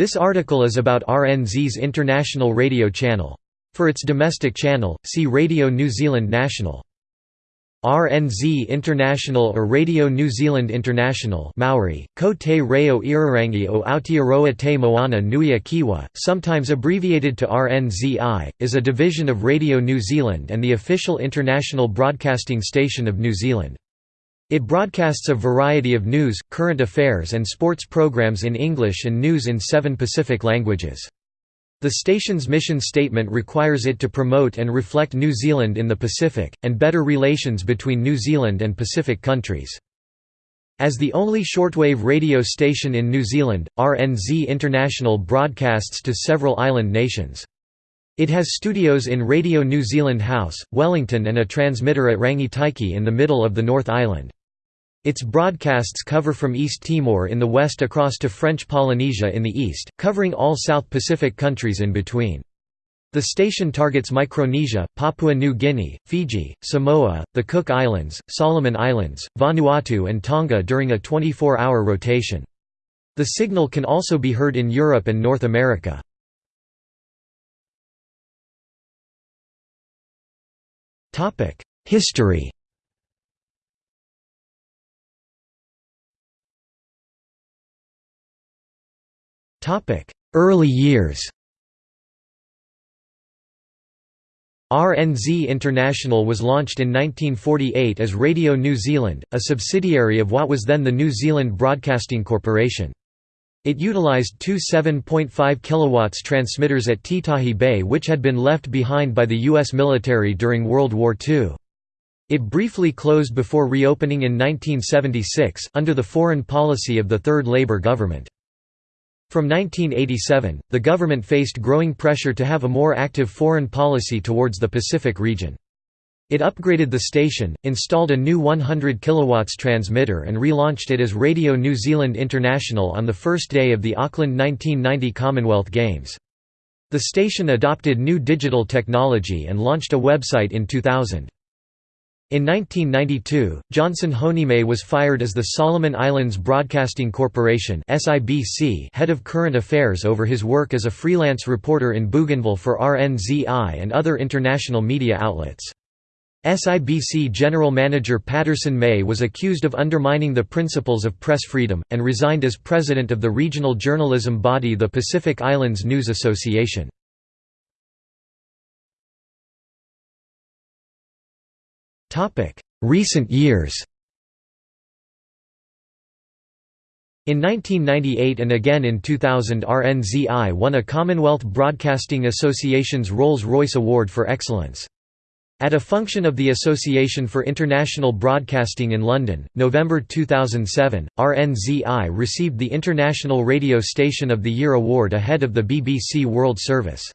This article is about RNZ's international radio channel. For its domestic channel, see Radio New Zealand National. RNZ International or Radio New Zealand International Maori, ko te reo irarangi o Aotearoa te moana nui kiwa, sometimes abbreviated to RNZI, is a division of Radio New Zealand and the official international broadcasting station of New Zealand. It broadcasts a variety of news, current affairs and sports programs in English and news in seven Pacific languages. The station's mission statement requires it to promote and reflect New Zealand in the Pacific, and better relations between New Zealand and Pacific countries. As the only shortwave radio station in New Zealand, RNZ International broadcasts to several island nations. It has studios in Radio New Zealand House, Wellington and a transmitter at Rangitaiki in the middle of the North Island. Its broadcasts cover from East Timor in the west across to French Polynesia in the east, covering all South Pacific countries in between. The station targets Micronesia, Papua New Guinea, Fiji, Samoa, the Cook Islands, Solomon Islands, Vanuatu and Tonga during a 24-hour rotation. The signal can also be heard in Europe and North America. History Early years RNZ International was launched in 1948 as Radio New Zealand, a subsidiary of what was then the New Zealand Broadcasting Corporation. It utilized two 7.5 kW transmitters at Titahi Bay which had been left behind by the U.S. military during World War II. It briefly closed before reopening in 1976, under the foreign policy of the Third Labour government. From 1987, the government faced growing pressure to have a more active foreign policy towards the Pacific region. It upgraded the station, installed a new 100 kW transmitter and relaunched it as Radio New Zealand International on the first day of the Auckland 1990 Commonwealth Games. The station adopted new digital technology and launched a website in 2000. In 1992, Johnson Honimae was fired as the Solomon Islands Broadcasting Corporation head of current affairs over his work as a freelance reporter in Bougainville for RNZI and other international media outlets. SIBC General Manager Patterson May was accused of undermining the principles of press freedom, and resigned as president of the regional journalism body the Pacific Islands News Association. Recent years In 1998 and again in 2000 RNZI won a Commonwealth Broadcasting Association's Rolls-Royce Award for Excellence. At a function of the Association for International Broadcasting in London, November 2007, RNZI received the International Radio Station of the Year award ahead of the BBC World Service.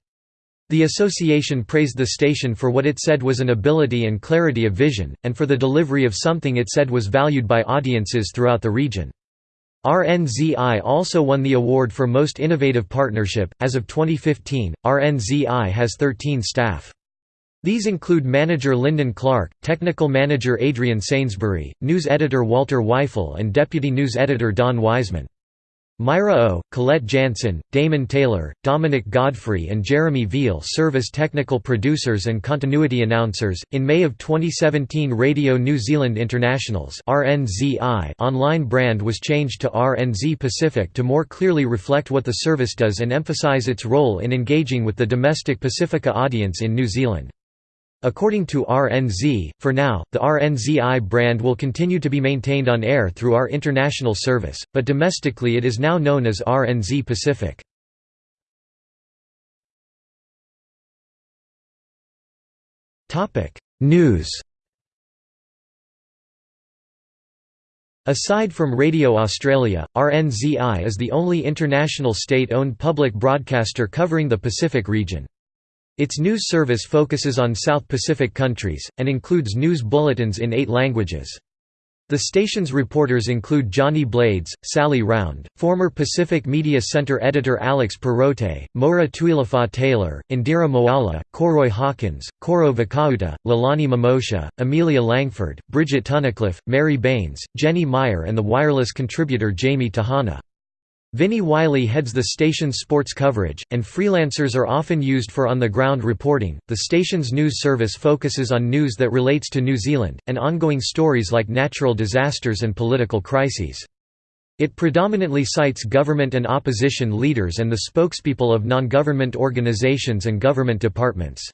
The association praised the station for what it said was an ability and clarity of vision, and for the delivery of something it said was valued by audiences throughout the region. RNZI also won the award for Most Innovative Partnership. As of 2015, RNZI has 13 staff. These include manager Linden Clark, technical manager Adrian Sainsbury, news editor Walter Zweifel, and deputy news editor Don Wiseman. Myra O, Colette Jansen, Damon Taylor, Dominic Godfrey, and Jeremy Veal serve as technical producers and continuity announcers. In May of 2017, Radio New Zealand International's (RNZI) online brand was changed to RNZ Pacific to more clearly reflect what the service does and emphasize its role in engaging with the domestic Pacifica audience in New Zealand. According to RNZ, for now, the RNZI brand will continue to be maintained on air through our international service, but domestically it is now known as RNZ Pacific. News Aside from Radio Australia, RNZI is the only international state-owned public broadcaster covering the Pacific region. Its news service focuses on South Pacific countries, and includes news bulletins in eight languages. The station's reporters include Johnny Blades, Sally Round, former Pacific Media Center editor Alex Perrottet, Maura Tuilafa Taylor, Indira Moala, Koroi Hawkins, Koro Vakauta, Lalani Mamosha, Amelia Langford, Bridget Tunnicliffe, Mary Baines, Jenny Meyer and the wireless contributor Jamie Tahana. Vinnie Wylie heads the station's sports coverage, and freelancers are often used for on the ground reporting. The station's news service focuses on news that relates to New Zealand, and ongoing stories like natural disasters and political crises. It predominantly cites government and opposition leaders and the spokespeople of non government organizations and government departments.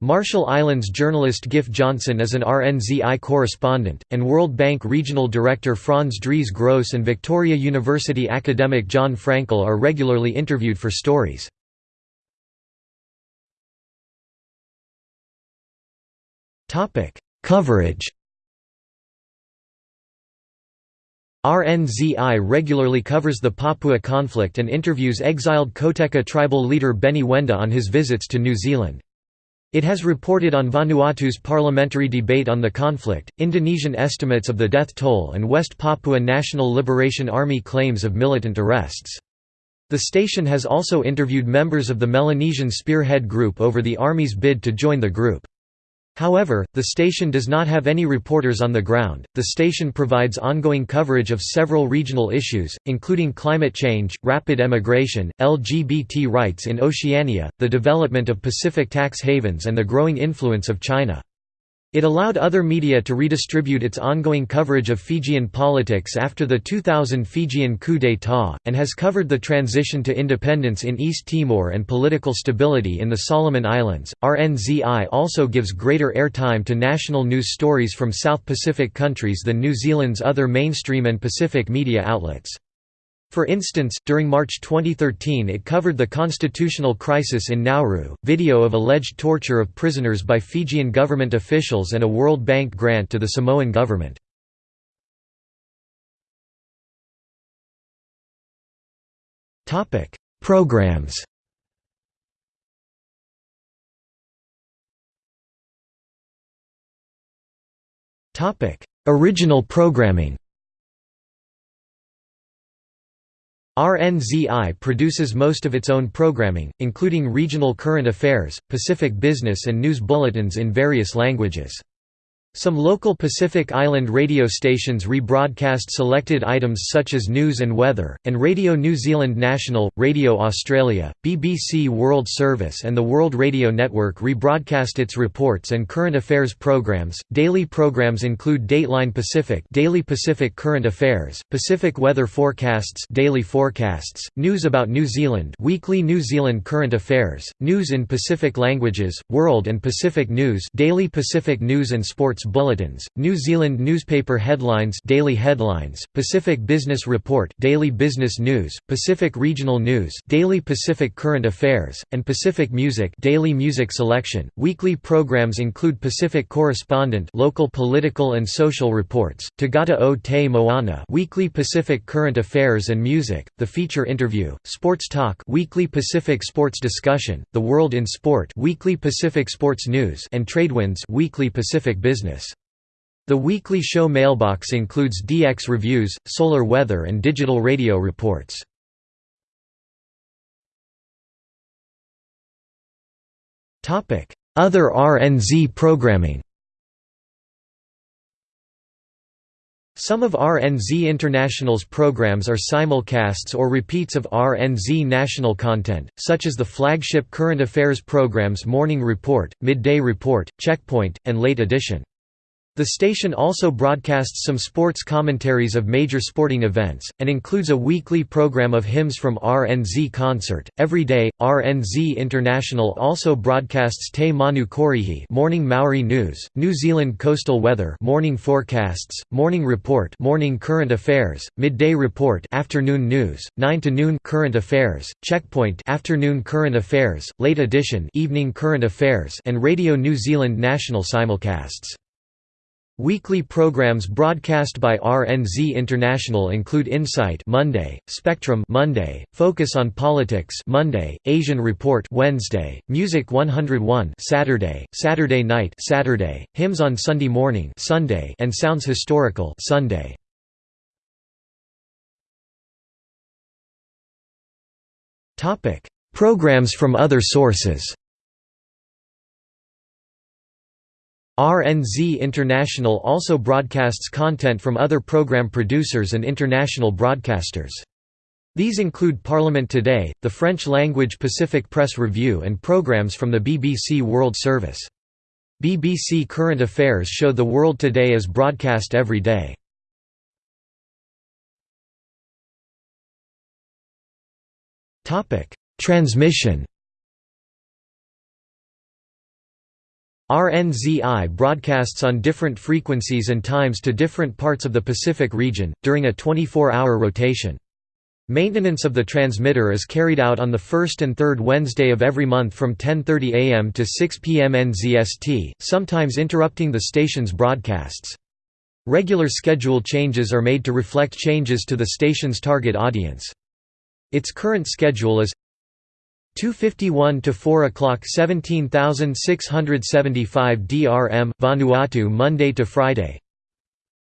Marshall Islands journalist Giff Johnson is an RNZI correspondent, and World Bank Regional Director Franz Drees-Gross and Victoria University academic Jon Fraenkel are regularly interviewed for stories. Coverage RNZI regularly covers the Papua conflict and interviews exiled Koteka tribal leader Benny Wenda on his visits to New Zealand. It has reported on Vanuatu's parliamentary debate on the conflict, Indonesian estimates of the death toll and West Papua National Liberation Army claims of militant arrests. The station has also interviewed members of the Melanesian Spearhead Group over the Army's bid to join the group. However, the station does not have any reporters on the ground. The station provides ongoing coverage of several regional issues, including climate change, rapid emigration, LGBT rights in Oceania, the development of Pacific tax havens, and the growing influence of China. It allowed other media to redistribute its ongoing coverage of Fijian politics after the 2000 Fijian coup d'état, and has covered the transition to independence in East Timor and political stability in the Solomon Islands. RNZI also gives greater airtime to national news stories from South Pacific countries than New Zealand's other mainstream and Pacific media outlets. For instance, during March 2013 it covered the constitutional crisis in Nauru, video of alleged torture of prisoners by Fijian government officials and a World Bank grant to the Samoan government. Programs Original programming RNZI produces most of its own programming, including regional current affairs, Pacific business and news bulletins in various languages. Some local Pacific Island radio stations rebroadcast selected items such as news and weather, and Radio New Zealand National, Radio Australia, BBC World Service, and the World Radio Network rebroadcast its reports and current affairs programs. Daily programs include Dateline Pacific, Daily Pacific Current Affairs, Pacific Weather Forecasts, Daily Forecasts, News about New Zealand, Weekly New Zealand Current Affairs, News in Pacific Languages, World and Pacific News, Daily Pacific News and Sports bulletins, New Zealand newspaper headlines daily headlines, Pacific Business Report daily business news, Pacific Regional News daily Pacific Current Affairs, and Pacific Music daily music selection. Weekly programs include Pacific Correspondent local political and social reports, Tagata o Te Moana weekly Pacific Current Affairs and Music, The Feature Interview, Sports Talk weekly Pacific Sports Discussion, The World in Sport weekly Pacific Sports News and Tradewinds weekly Pacific Business. The weekly show mailbox includes DX reviews, solar weather and digital radio reports. Other RNZ programming Some of RNZ International's programs are simulcasts or repeats of RNZ national content, such as the flagship current affairs programs Morning Report, Midday Report, Checkpoint, and Late Edition. The station also broadcasts some sports commentaries of major sporting events, and includes a weekly program of hymns from RNZ Concert. Every day, RNZ International also broadcasts Te Manu Korihi morning Maori news, New Zealand coastal weather morning forecasts, morning report morning current affairs, midday report afternoon news, 9 to noon current affairs, checkpoint afternoon current affairs, late edition evening current affairs and Radio New Zealand national simulcasts. Weekly programs broadcast by RNZ International include Insight Monday, Spectrum Monday, Focus on Politics Monday, Asian Report Wednesday, Music 101 Saturday, Saturday Night Saturday, Hymns on Sunday Morning Sunday, and Sounds Historical Sunday. Topic: Programs from other sources. RNZ International also broadcasts content from other program producers and international broadcasters. These include Parliament Today, the French-language Pacific Press Review and programs from the BBC World Service. BBC Current Affairs show The World Today is broadcast every day. Transmission RNZI broadcasts on different frequencies and times to different parts of the Pacific region, during a 24-hour rotation. Maintenance of the transmitter is carried out on the first and third Wednesday of every month from 10.30 am to 6 pm NZST, sometimes interrupting the station's broadcasts. Regular schedule changes are made to reflect changes to the station's target audience. Its current schedule is 251 to 4 o'clock 17675 DRM Vanuatu Monday to Friday.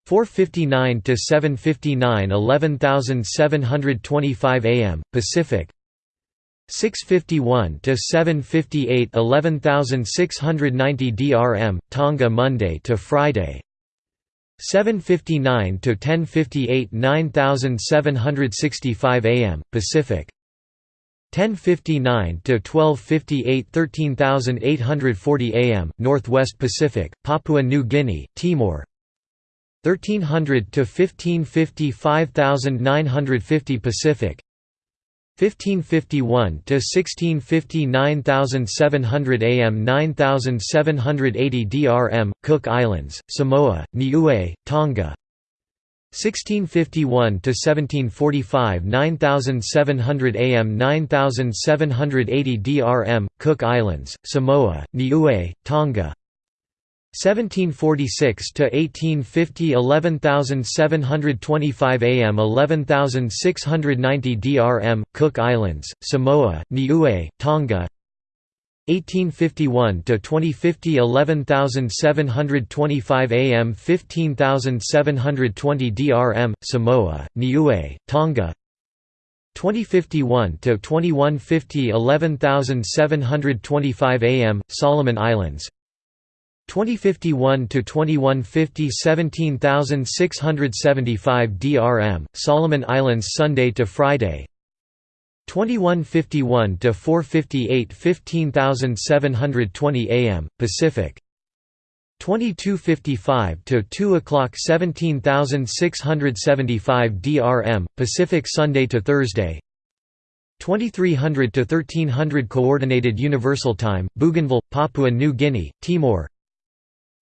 459 to 759 11725 AM Pacific. 651 to 758 11690 DRM Tonga Monday to Friday. 759 to 1058 9765 AM Pacific 1059 to 1258 13840 AM Northwest Pacific Papua New Guinea Timor. 1300 to 1550 5950 Pacific. 1551 to 1650 9700 AM 9780 DRM Cook Islands Samoa Niue Tonga 1651 to 1745 9700 AM 9780 DRM Cook Islands Samoa Niue Tonga. 1746 to 1850 11725 AM 11690 DRM Cook Islands Samoa Niue Tonga 1851 to 2050 11725 AM 15720 DRM Samoa Niue Tonga. 2051 to 2150 11725 AM Solomon Islands. 2051 to 2150 17675 DRM Solomon Islands Sunday to Friday 2151 to 458 15720 AM Pacific. 2255 to 2 o'clock 17675 DRM Pacific Sunday to Thursday. 2300 to 1300 Coordinated Universal Time Bougainville Papua New Guinea Timor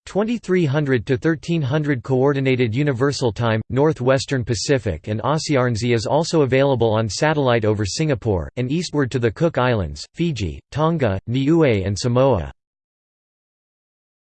2300 to 1300 Coordinated Universal Time, Northwestern Pacific and ASEANZ is also available on satellite over Singapore, and eastward to the Cook Islands, Fiji, Tonga, Niue and Samoa.